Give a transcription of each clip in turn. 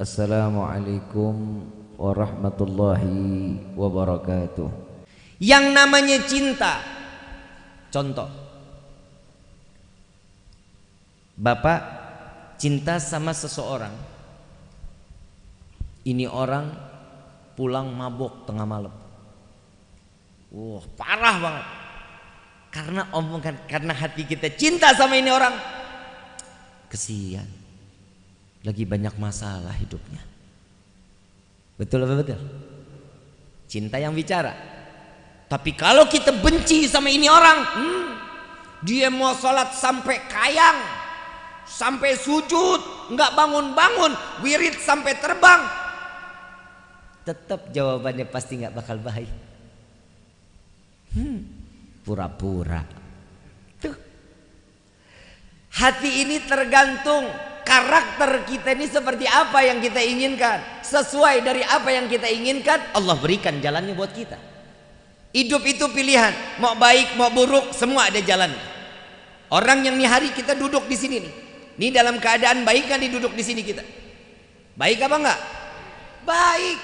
Assalamualaikum warahmatullahi wabarakatuh. Yang namanya cinta. Contoh. Bapak cinta sama seseorang. Ini orang pulang mabok tengah malam. Wah, parah banget. Karena omongan karena hati kita cinta sama ini orang. Kesian. Lagi banyak masalah hidupnya. Betul apa betul? Cinta yang bicara. Tapi kalau kita benci sama ini orang, hmm, dia mau sholat sampai kayang, sampai sujud, nggak bangun-bangun, wirid sampai terbang, tetap jawabannya pasti nggak bakal baik. Hmm, pura-pura. Tuh. Hati ini tergantung karakter kita ini seperti apa yang kita inginkan. Sesuai dari apa yang kita inginkan, Allah berikan jalannya buat kita. Hidup itu pilihan, mau baik mau buruk semua ada jalan. Orang yang nih hari kita duduk di sini nih. Ini dalam keadaan baik kan duduk di sini kita. Baik apa enggak? Baik.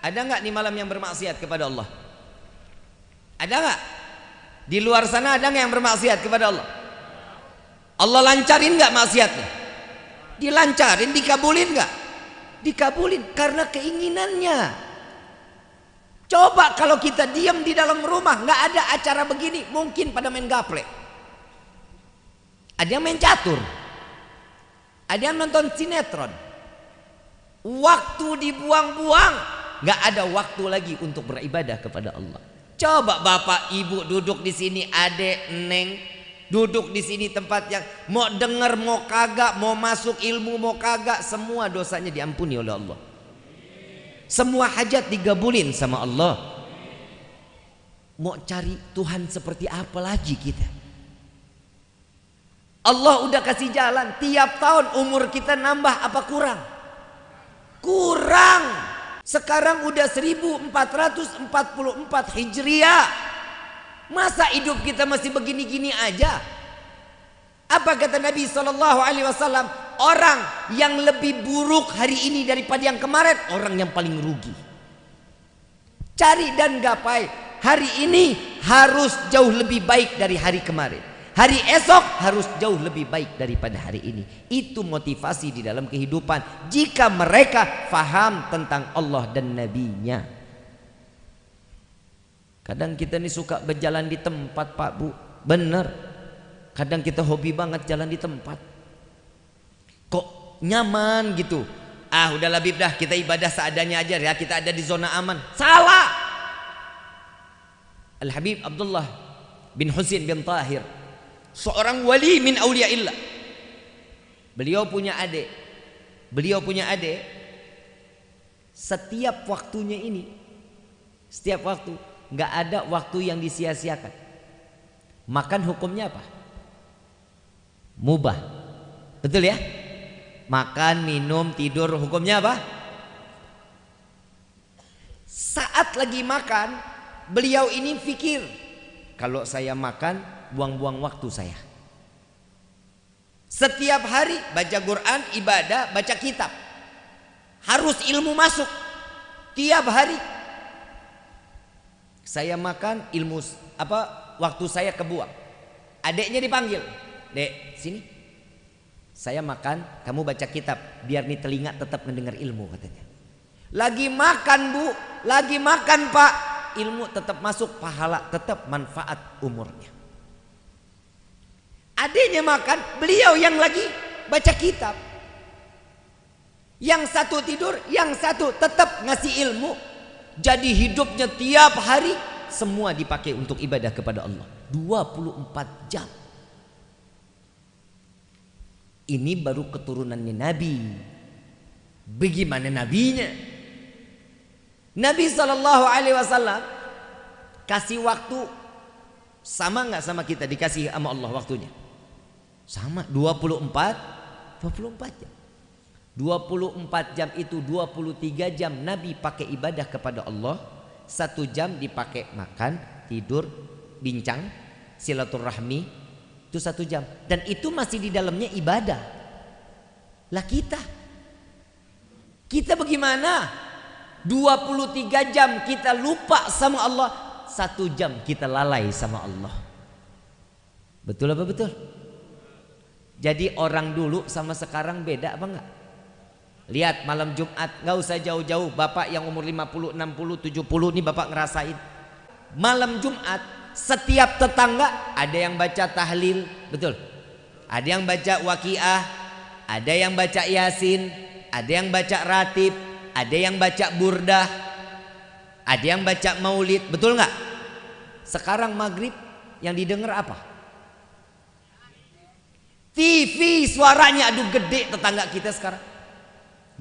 Ada enggak nih malam yang bermaksiat kepada Allah? Ada enggak? Di luar sana ada enggak yang bermaksiat kepada Allah? Allah lancarin enggak maksiatnya? Dilancarin, dikabulin enggak? Dikabulin karena keinginannya. Coba kalau kita diam di dalam rumah nggak ada acara begini, mungkin pada main gaple. Ada yang main catur. Ada yang nonton sinetron. Waktu dibuang-buang, nggak ada waktu lagi untuk beribadah kepada Allah. Coba bapak ibu duduk di sini, adek, neng, duduk di sini tempat yang mau dengar, mau kagak, mau masuk ilmu, mau kagak, semua dosanya diampuni oleh Allah. Semua hajat digabulin sama Allah. Mau cari Tuhan seperti apa lagi kita? Allah udah kasih jalan. Tiap tahun umur kita nambah apa kurang? Kurang. Sekarang udah 1444 Hijriah. Masa hidup kita masih begini-gini aja? Apa kata Nabi Shallallahu Alaihi Wasallam? Orang yang lebih buruk hari ini daripada yang kemarin, orang yang paling rugi. Cari dan gapai. Hari ini harus jauh lebih baik dari hari kemarin. Hari esok harus jauh lebih baik daripada hari ini. Itu motivasi di dalam kehidupan. Jika mereka faham tentang Allah dan Nabi-Nya. Kadang kita ini suka berjalan di tempat Pak Bu. Benar. Kadang kita hobi banget jalan di tempat. Kok nyaman gitu. Ah udah lebih dah kita ibadah seadanya aja ya. Kita ada di zona aman. Salah. Al-Habib Abdullah bin Husin bin Tahir. Seorang wali min awliyaillah. Beliau punya adik. Beliau punya adik. Setiap waktunya ini. Setiap waktu. Nggak ada waktu yang disia-siakan. Makan hukumnya apa? Mubah. Betul ya? Makan, minum, tidur hukumnya apa? Saat lagi makan, beliau ini pikir, kalau saya makan, buang-buang waktu saya. Setiap hari baca Quran, ibadah, baca kitab. Harus ilmu masuk. Tiap hari. Saya makan ilmu apa waktu saya kebuang. Adiknya dipanggil. Dek, sini. Saya makan, kamu baca kitab biar nih telinga tetap mendengar ilmu katanya. Lagi makan, Bu. Lagi makan, Pak. Ilmu tetap masuk, pahala tetap manfaat umurnya. Adiknya makan, beliau yang lagi baca kitab. Yang satu tidur, yang satu tetap ngasih ilmu. Jadi hidupnya tiap hari semua dipakai untuk ibadah kepada Allah. 24 jam. Ini baru keturunannya Nabi. Bagaimana nabinya? Nabi Shallallahu Alaihi Wasallam kasih waktu sama nggak sama kita dikasih sama Allah waktunya? Sama 24 24 jam. 24 jam itu 23 jam Nabi pakai ibadah kepada Allah. Satu jam dipakai makan, tidur, bincang, silaturahmi, itu satu jam. Dan itu masih di dalamnya ibadah. Lah kita Kita bagaimana? 23 jam kita lupa sama Allah, satu jam kita lalai sama Allah. Betul apa betul? Jadi orang dulu sama sekarang beda apa enggak? Lihat malam Jumat, nggak usah jauh-jauh. Bapak yang umur 50, 60, 70 ini bapak ngerasain. Malam Jumat, setiap tetangga ada yang baca tahlil, betul. Ada yang baca waqiah, ada yang baca yasin, ada yang baca ratib, ada yang baca burdah, ada yang baca maulid, betul nggak? Sekarang maghrib yang didengar apa? TV suaranya aduh gede tetangga kita sekarang.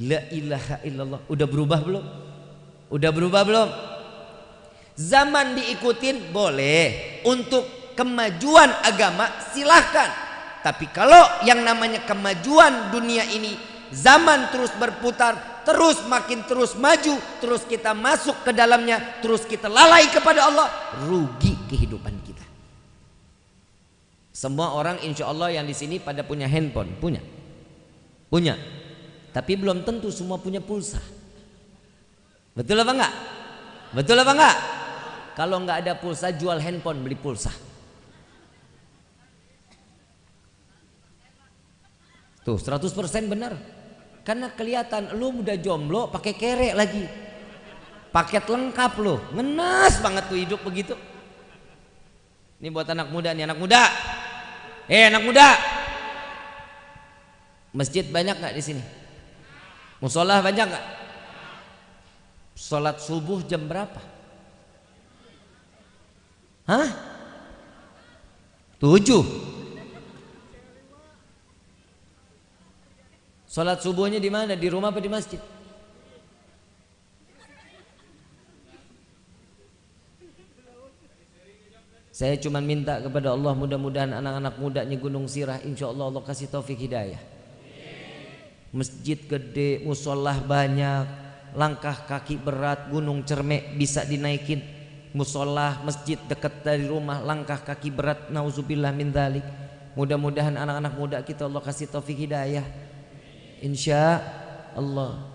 La ilaha illallah. Udah berubah belum? Udah berubah belum? Zaman diikutin boleh. Untuk kemajuan agama silahkan. Tapi kalau yang namanya kemajuan dunia ini zaman terus berputar, terus makin terus maju, terus kita masuk ke dalamnya, terus kita lalai kepada Allah, rugi kehidupan kita. Semua orang insya Allah yang di sini pada punya handphone, punya, punya. Tapi belum tentu semua punya pulsa. Betul apa enggak? Betul apa enggak? Kalau enggak ada pulsa jual handphone beli pulsa. Tuh 100% benar. Karena kelihatan lu udah jomblo pakai kerek lagi. Paket lengkap lu. Ngenes banget tuh hidup begitu. Ini buat anak muda nih, anak muda. Eh, anak muda. Masjid banyak nggak di sini? Musola banyak nggak? Sholat subuh jam berapa? Hah? Tujuh. Salat subuhnya di mana? Di rumah apa di masjid? Saya cuma minta kepada Allah mudah-mudahan anak-anak mudanya Gunung Sirah insya Allah Allah kasih taufik hidayah. Masjid gede, musolah banyak, langkah kaki berat, gunung cermek bisa dinaikin. Musolah, masjid dekat dari rumah, langkah kaki berat, nauzubillah min. Mudah-mudahan anak-anak muda kita Allah kasih taufik hidayah. insya Allah